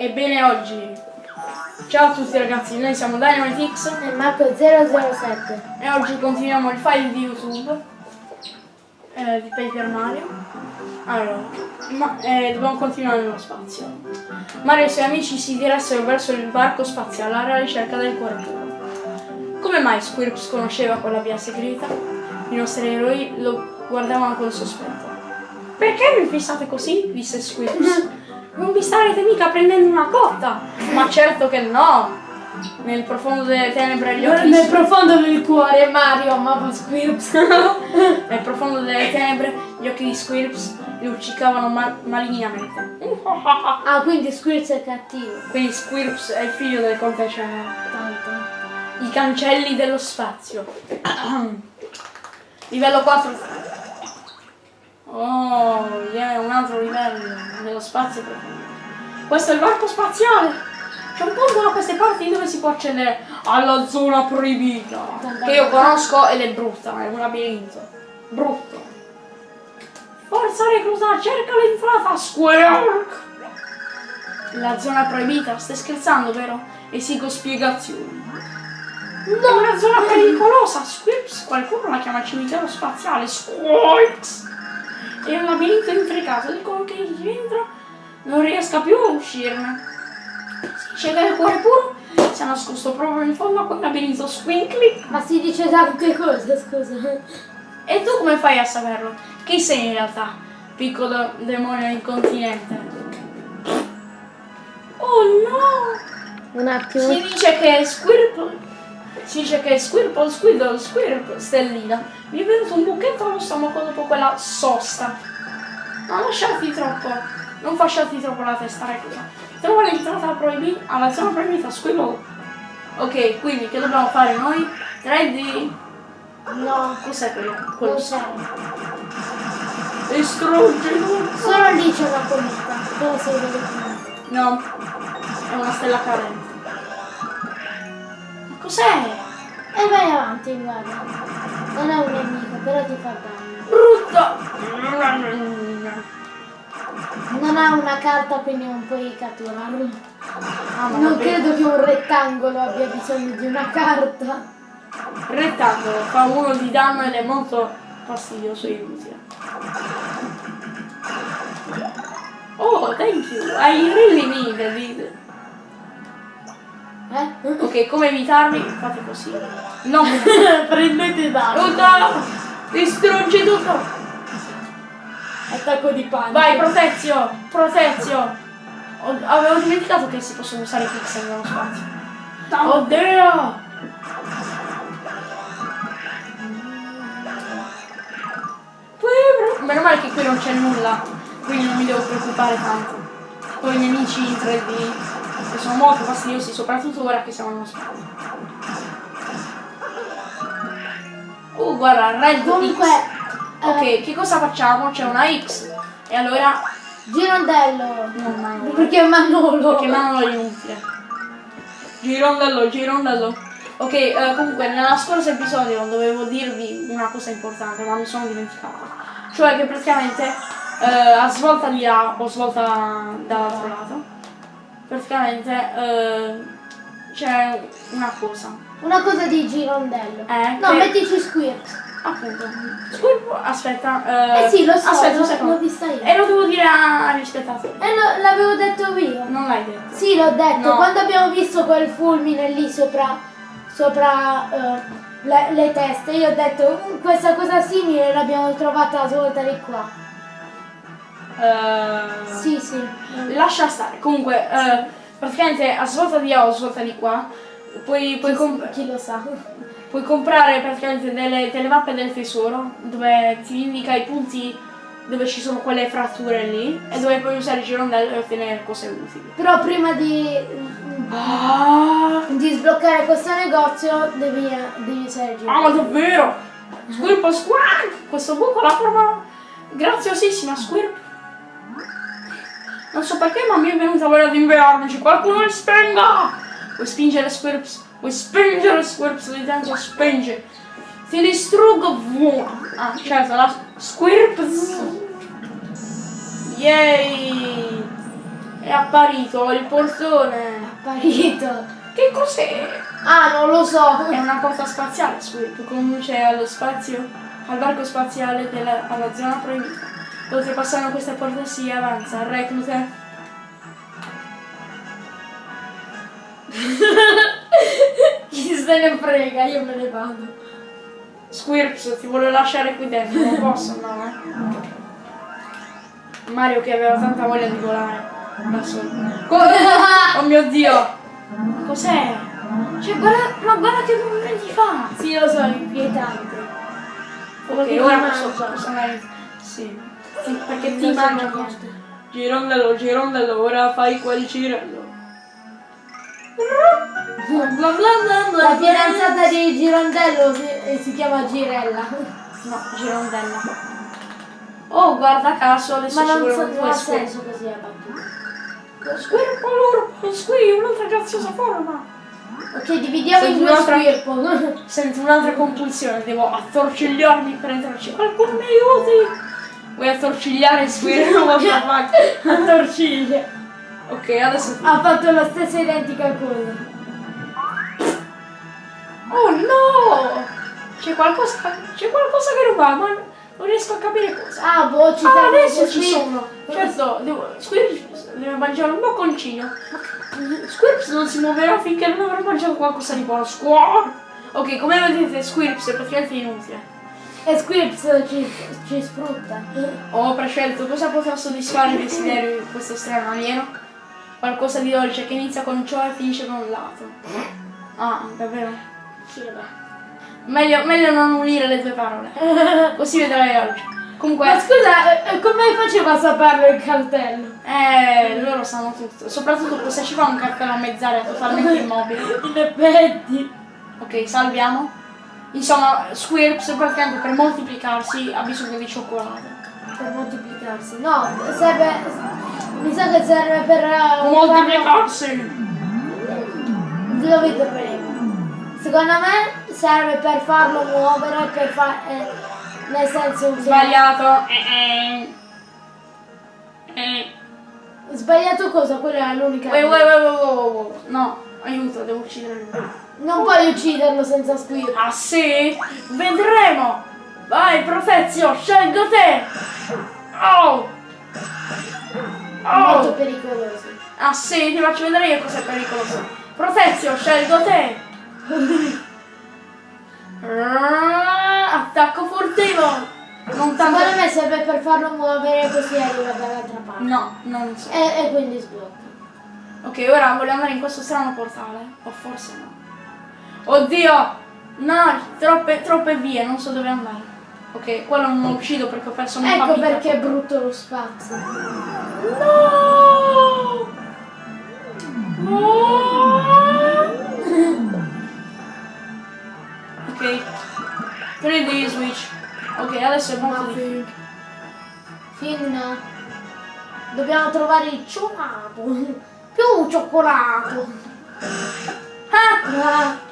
Ebbene oggi, ciao a tutti ragazzi, noi siamo DynamiteX E Marco 007. e oggi continuiamo il file di YouTube eh, di Paper Mario. Allora, ma, eh, dobbiamo continuare nello spazio. Mario e i suoi amici si diressero verso il varco spaziale alla ricerca del cuore. Come mai Squirps conosceva quella via segreta? I nostri eroi lo guardavano con sospetto. Perché mi fissate così? disse Squirps. Non vi starete mica prendendo una cotta! Ma certo che no! Nel profondo delle tenebre gli occhi Nel profondo del cuore Mario amava Squirps. Nel profondo delle tenebre gli occhi di Squirps luccicavano ma- malignamente. ah, quindi Squirps è cattivo. Quindi Squirps è il figlio del conte. Tanto. I cancelli dello spazio. livello 4. Oh, yeah, un altro livello dello spazio profondo. Questo è il varco spaziale. C'è un punto da queste parti dove si può accedere alla zona proibita. Che io conosco ed è brutta, è un labirinto. Brutto. Forza reclusa, cerca l'entrata, Squirk! La zona proibita, stai scherzando, vero? Esigo spiegazioni. No, una zona pericolosa, Squirps, qualcuno la chiama cimitero spaziale, Squirks! È un labirinto intricato, dicono che chi dentro non riesca più a uscirne. Si che il cuore puro si è nascosto proprio in fondo a quel labirinto squinkly. Ma si dice tante cose, scusa. E tu come fai a saperlo? Chi sei in realtà, piccolo demonio incontinente? Oh no! Un attimo. Si dice che Squirple si dice che Squirple, Squirtle, Squirp, Stellina mi è venuto un buchetto allo stomaco dopo quella sosta. Non lasciarti troppo, non fasciarti troppo la testa, reclusa. Trova l'entrata proibita, alla zona proibita, Squirtle. Ok, quindi che dobbiamo fare noi? 3D. No, Cos'è quello? quello? c'è. Estrogeno. Solo lì c'è una cometa. Dove sei venuto? No, è una stella carente. Ma cos'è? E vai avanti, guarda. Non è un nemico, però ti fa danno. Brutto! Non ha una carta, quindi non puoi catturarlo. Ah, Non credo che un rettangolo abbia bisogno di una carta. Rettangolo fa uno di danno ed è molto fastidioso e inutile. Oh, thank you! I really needed it. Eh? Ok, come evitarli? Fate così. No! Prendete danno. Aiuta! Distruggi tutto! Attacco di panico. Vai, protezio! Protezio! Ho- avevo dimenticato che si possono usare i pixel nello spazio. Oddio! Meno male che qui non c'è nulla, quindi non mi devo preoccupare tanto. Poi i nemici in 3D, che sono molto fastidiosi, soprattutto ora che siamo nello spazio. Oh, guarda, Red Comunque, eh, Ok, che cosa facciamo? C'è una X. E allora... Girondello. No, no, Perché Manolo. perché Manolo è inutile. Girondello, girondello. Ok, eh, comunque nella scorso episodio dovevo dirvi una cosa importante, ma mi sono dimenticato. Cioè che praticamente eh, a svolta di là o svolta dall'altro lato, praticamente eh, c'è una cosa. Una cosa di girondello. Eh, No, che- mettici Squirt. Appunto. Squirp, aspetta. Eh sì, lo so, Aspetta l'ho- secondo. l'ho io. E lo devo dire a- agli spettatori. E lo- l'avevo detto io. Non l'hai detto. Sì, l'ho detto. No. Quando abbiamo visto quel fulmine lì sopra, sopra eh, le, le teste, io ho detto "Mm, questa cosa simile l'abbiamo trovata a svolta di qua. Eh, Sì, sì. Lascia stare. Comunque, eh, praticamente a svolta di là o a svolta di qua, puoi, puoi, comp- Chi lo sa. puoi comprare praticamente delle, delle mappe del tesoro dove ti indica i punti dove ci sono quelle fratture lì e dove puoi usare il girondello e ottenere cose utili. Però prima di, Ah, di sbloccare questo negozio devi, devi usare il ah, ma davvero? Squirp squark! Questo buco la forma graziosissima, Squirp. Non so perché, ma mi è venuta voglia di inviarmici. Qualcuno li spenga! Vuoi spingere Squirps? Vuoi spingere Squirps lì dentro? Spingi. Ti distruggo. Ah, certo, la Squirps. Yay! È apparito il portone. Apparito. Che cos'è? Ah, non lo so. È una porta spaziale, Squid, conduce allo spazio, al varco spaziale della, alla zona proibita. Oltrepassando questa porta si avanza, reclute. Chi se ne frega, io me ne vado. Squirps ti vuole lasciare qui dentro, non posso, no, eh. Mario che aveva tanta voglia di volare da solo. Oh mio dio! Cos'è? Cioè, guarda, ma guarda che movimenti fa! Sì, lo so, è inquietante. Ok, ora posso, posso andare. Sì. Sì, perché Ti mangia. Girondello, girondello, ora fai quel girello. Bla bla bla bla La fidanzata di Girondello si, eh, si chiama Girella. No, girondella. Oh, guarda caso, adesso Ma non, so, po' ha senso così è battuta. Squirp allora, squid, un'altra graziosa forma. Ok, dividiamo in Senti due un'altra- squirpo. Sento un'altra compulsione, devo attorcigliarmi per entrarci. Qualcuno mi aiuti! Vuoi attorcigliare Squirp? What the fuck? A torciglia. Ok, adesso... Ha fatto la stessa identica cosa. Oh no! C'è qualcosa, c'è qualcosa che non va, ma non riesco a capire cosa. Ah, boh, ci Ah, adesso così. ci sono. Certo, devo, Squirps deve mangiare un bocconcino. Squirps non si muoverà finché non avrà mangiato qualcosa di buono. Squirp! Ok, come vedete Squirps è praticamente inutile. E Squirps ci, ci sfrutta. Ho prescelto cosa potrà soddisfare il desiderio di questo strano alieno. Qualcosa di dolce che inizia con ciò e finisce con un lato. Ah, davvero? Sì, vabbè. Meglio, meglio non unire le due parole. Così vedrai oggi. Comunque, Ma scusa, eh, come faceva a saperlo il cartello? eh, loro sanno tutto. Soprattutto se ci fa un cartello a mezz'aria totalmente immobile. In effetti. Ok, salviamo. Insomma, Squirps praticamente per moltiplicarsi ha bisogno di cioccolato. Per moltiplicarsi. No, serve. Mi sa che serve per. farlo- Moltiplicarsi! Lo vedremo. Secondo me serve per farlo muovere, per far. eh, nel senso. Sbagliato. Eh, eh. Eh. Sbagliato cosa? Quella è l'unica. Wait, wait, wait, wait, wait, wait. No, aiuto, devo uccidere lui. Non puoi ucciderlo senza squirro. Ah sì? Vedremo! Vai, Profezio, scelgo te! Oh! Molto Oh! pericoloso. Ah sì, ti faccio vedere io cos'è pericoloso. Profezio, scelgo te! Ah, Attacco furtivo! Non tanto... Secondo me serve per farlo muovere così arriva dall'altra parte. No, non so. E, e quindi sblocca. Ok, ora voglio andare in questo strano portale. O forse no. Oddio! No, troppe, troppe vie, non so dove andare. Ok, quello non lo uccido perché ho perso un Ecco perché è brutto lo spazio. No! No! ok. 3D switch. Ok, adesso è molto difficile. Fin. Dobbiamo trovare il cioccolato. Più cioccolato. Ah! Ah,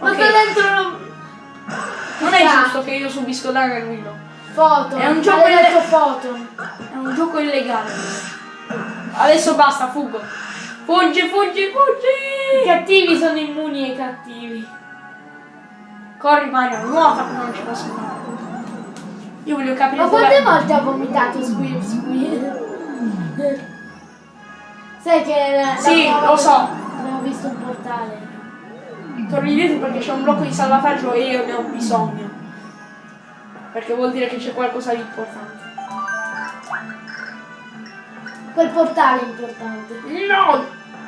Ma Ok. sta dentro una Non è giusto che io subisco danno e lui no. foto. È un gioco ile- foto. È un gioco illegale. Adesso basta, fuggo. Fuggi, fuggi, I fuggi! cattivi sono immuni ai cattivi. Corri Mario, nuota che non ci posso fare. Io voglio capire Ma quante volte ha vomitato Squirps qui? Sai che la, Sì, la- lo so. Abbiamo visto un portale. Torni indietro perché c'è un blocco di salvataggio e io ne ho bisogno. Perché vuol dire che c'è qualcosa di importante. Quel portale è importante. No!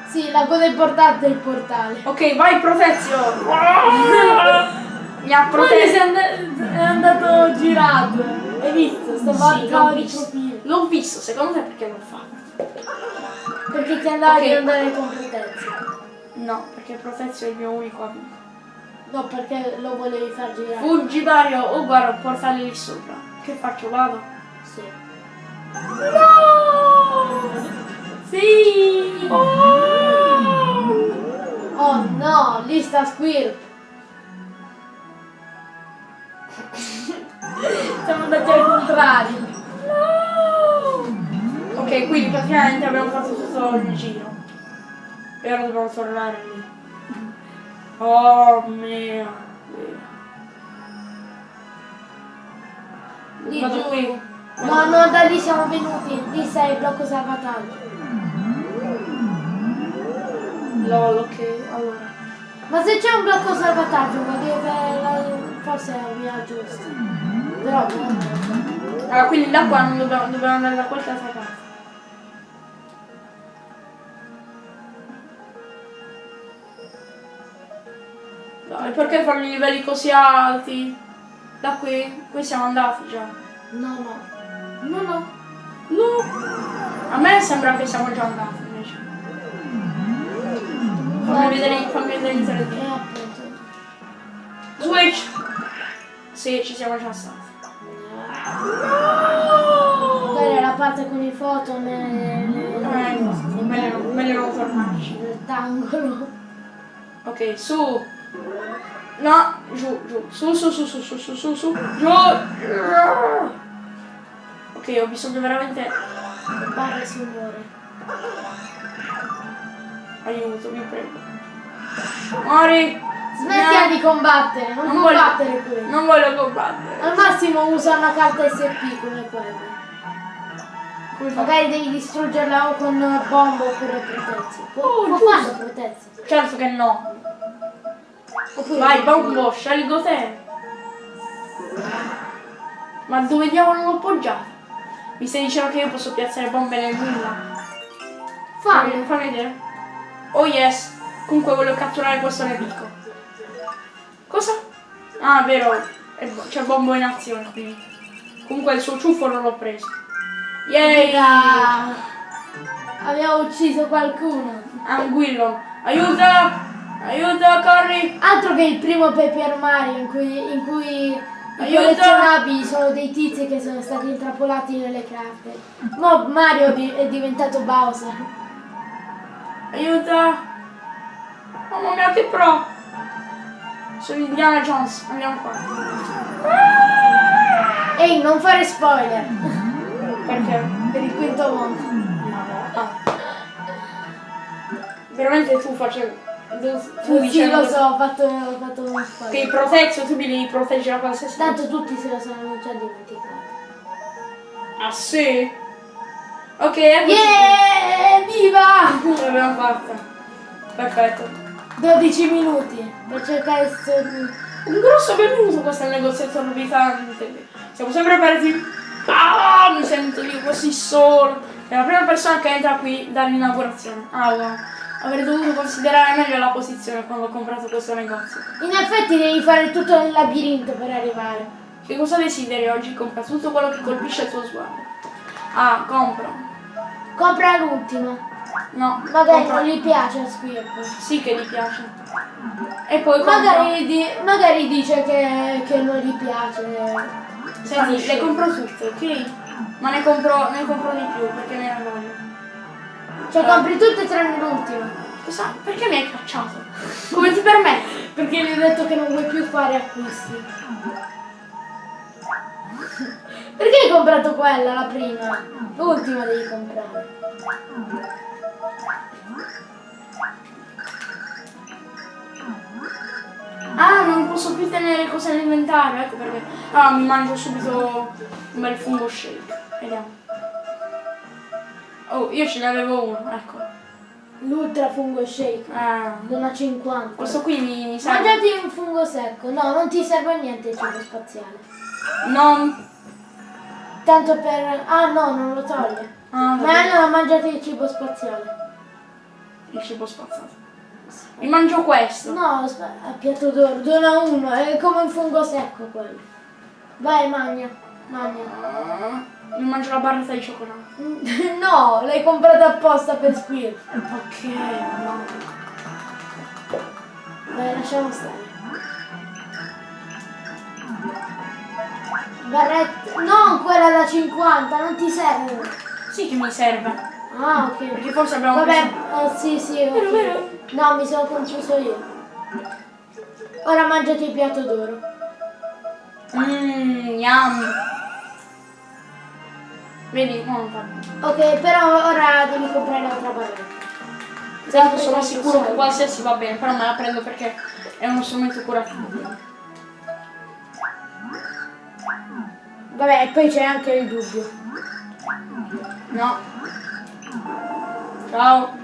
Sì, la cosa importante è il portale. Ok, vai Protezio! Mi ha protetto. and- è andato girato. Hai visto? Stava Sì, di. L'ho visto, secondo te perché l'ho fatto? Perché ti andava Ok. di andare con Protezio. No, perché Protezio è il mio unico amico. No, perché lo volevi far girare. Fuggi Mario, oh guarda, un portale lì sopra. Che faccio? Vado? Sì. No! Sì! Oh! Oh no, lì sta Squirp. Siamo andati al contrario. Ok, quindi praticamente abbiamo fatto tutto il giro. E ora dobbiamo tornare lì. Oh mio Dio. Lì Vado giù. qui. No, no, da lì siamo venuti. Lì sei il blocco salvataggio. Lol, ok, allora. Ma se c'è un blocco salvataggio vuol dire che forse è la via giusta. Però no. Allora, quindi da qua non dobbiamo, dobbiamo andare da qualche altra Dai, perché fare i livelli così alti? Da qui? Qui siamo andati già. No, no. No, no. No! A me sembra che siamo già andati invece. Fammi vedere, fammi vedere in 3D. E appunto. Switch! Sì, ci siamo già stati. Quella è la parte con i foto nel, Eh, meglio, non- meglio non tornarci. nel rettangolo. Ok, su. No, giù, giù. Su, su, su, su, su, su, su, su. Giù. Ok, ho bisogno veramente. Barre signore. Aiuto, vi prego. Muori. Smettila No. di combattere, non, Non voglio- combattere qui. Non voglio combattere. Al massimo usa una carta SP come quella. Come fa? Magari devi distruggerla o con bomba oppure protezzi. Può, Oh, può farlo protezzi. Certo che no. Oppure Vai, bombo, scelgo te. Ma dove diavolo l'ho appoggiato? Mi stai dicendo che io posso piazzare bombe nel nulla? Fammi, fammi vedere. Oh yes. Comunque voglio catturare questo nemico. Cosa? Ah, vero. C'è bombo in azione qui. Comunque il suo ciuffo non l'ho preso. Yay! Abbiamo ucciso qualcuno. Anguillo. Aiuta! Aiuta, corri! Altro che il primo Paper Mario in cui, in cui i Aiuto! collezionabili sono dei tizi che sono stati intrappolati nelle carte. Mo Mario è diventato Bowser. Aiuta! Mamma mia che pro! Sono Indiana Jones, andiamo qua. Ehi, non fare spoiler! Perché? per il quinto mondo. Ah. Veramente tu facevi. Tu, Sì, dicevi lo so, ho fatto, ho fatto uno Che spoiler. i proteggio tu mi devi proteggere da qualsiasi Tanto tutti se lo sono già dimenticati. Ah sì? Ok, ecco. Yeah! Viva! L'abbiamo fatta. Perfetto. 12 minuti per cercare sto... Un grosso benvenuto questo è il negoziato orbitante. Siamo sempre persi. Ah, mi sento io così solo. È la prima persona che entra qui dall'inaugurazione. Ah, wow. Avrei dovuto considerare meglio la posizione quando ho comprato questo negozio. In effetti devi fare tutto il labirinto per arrivare. Che cosa desideri oggi? Compra tutto quello che colpisce il tuo sguardo. Ah, compro. Compra l'ultima. No, Magari compro- non gli piace a Squirtle. Sì che gli piace. E poi. Magari, di- magari dice che, che non gli piace. Senti, le compro tutte, ok? Ma ne compro, ne compro di più perché ne voglio. Cioè compri tutte tranne l'ultima. Cosa? Perché mi hai cacciato? Come ti permetti? Perché gli ho detto che non vuoi più fare acquisti. Perché hai comprato quella, la prima? L'ultima devi comprare. Ah, non posso più tenere cose nell'inventario, ecco perché. Ah, mi mangio subito un bel fungo shake. Vediamo. Oh, io ce ne avevo uno, ecco. L'ultra fungo shake. Ah, Dona 50. questo qui mi, mi serve. Mangiati un fungo secco. No, non ti serve a niente il cibo spaziale. Non. Tanto per... Ah no, non lo toglie. Ah, Ma allora mangiate il cibo spaziale. il cibo spazzato. Mi mangio questo. No, a piatto d'oro, dona uno, è come un fungo secco quello. Vai, magna, magna. Mi mangio la barretta di cioccolato. No, l'hai comprata apposta per Squirtle. Ok, no. Vai, lasciamo stare. Barretta... No, quella da 50, non ti serve. Sì che mi serve. Ah, ok. Perché forse abbiamo Vabbè, preso- eh, sì, sì, vero. No, mi sono confuso io. Ora mangiati il piatto d'oro. Mmm, yum. Vedi, no, non fa bene. Ok, però ora devi comprare l'altra barretta. Esatto, sono sicuro che qualsiasi va bene, però me la prendo perché è uno strumento curativo. Vabbè, e poi c'è anche il dubbio. No. Ciao.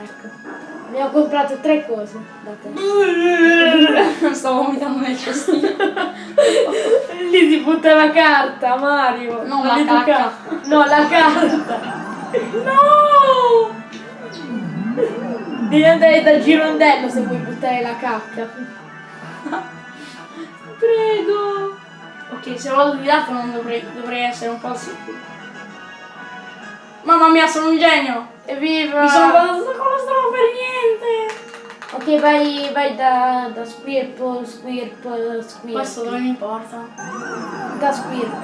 Ecco. Abbiamo comprato tre cose da te. Sto vomitando nel cestino. Lì si butta la carta, Mario. Non la cacca. ca- No, la carta. No! Devi andare dal girondello se vuoi buttare la cacca. Prego. Ok, se vado di lato non dovrei, dovrei essere un po' sicuro. Mamma mia, sono un genio! Evviva! Mi sono guardato con la strada per niente! Ok, vai, vai da, da Squirpo, Squirpo, Squirpo. Questo dove mi porta? Da Squirpo.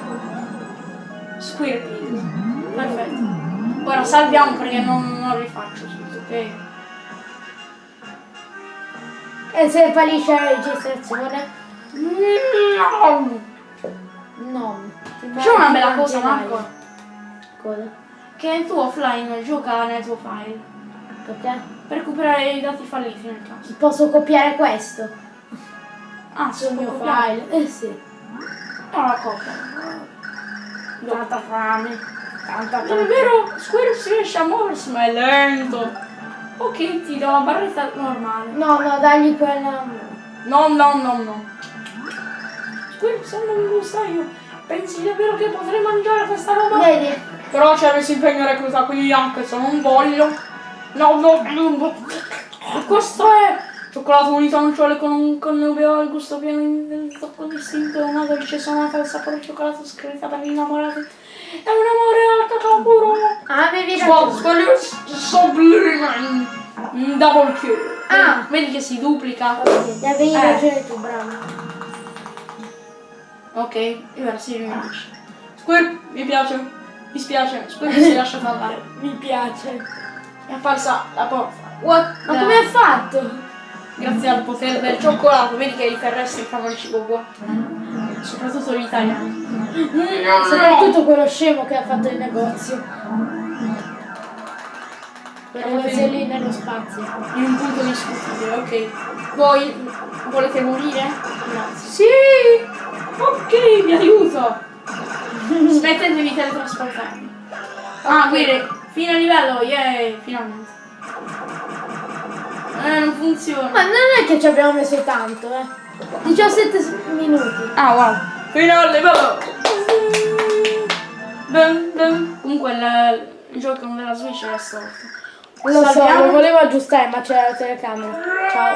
Squirpy. Perfetto. Ora salviamo perché non, non rifaccio tutto, ok? E se fallisce la registrazione? No! No. Facciamo una bella cosa, Marco. Cosa? Che tu offline gioca nel tuo file Perché? per recuperare i dati falliti nel caso. Posso copiare questo Ah, sul mio mio file. Eh sì. No, la copia. Tanta fame. Tanta Non è vero, Square si riesce a muoversi ma è lento. Ok, ti do la barretta normale. No, no, dagli quella. No, no, no, no. Square, se non lo sai io, pensi davvero che potrei mangiare questa roba? Vedi? Però c'è messo impegno recluta, quindi anche se non voglio. No, no, non voglio. Questo è cioccolato unito a nocciole con un connubio al gusto pieno del tocco distinto, una dolce sonata del sapore di cioccolato scritta per gli innamorati. È un amore al cacao puro. Ah, avevi Swap, ragione. sublime. Mm, Double kill. Ah. Vedi che si duplica. Avevi ragione tu, bravo. Ok, e ora si riunisce. Squirp, mi piace. Mi spiace, Squirp si lascia andare. Mi piace. È apparsa la porta. What? Ma come hai fatto? Grazie al potere del cioccolato, vedi che i terrestri fanno il cibo buono. Soprattutto gli italiani. Soprattutto quello scemo che ha fatto il negozio. Negozio dei- lì nello spazio. In un punto discutibile, ok. Voi volete morire? Grazie. Sì! Ok, vi aiuto. Smettetevi di teletrasportarmi. Ah, quindi, fine livello, yay, finalmente. Eh, non funziona. Ma non è che ci abbiamo messo tanto, eh. 17 s- minuti. Ah, wow. Fine al livello. Dun, dun. Comunque il, il gioco della Switch era storto. Lo so, Salviamo. lo volevo aggiustare, ma c'era la telecamera. Ciao.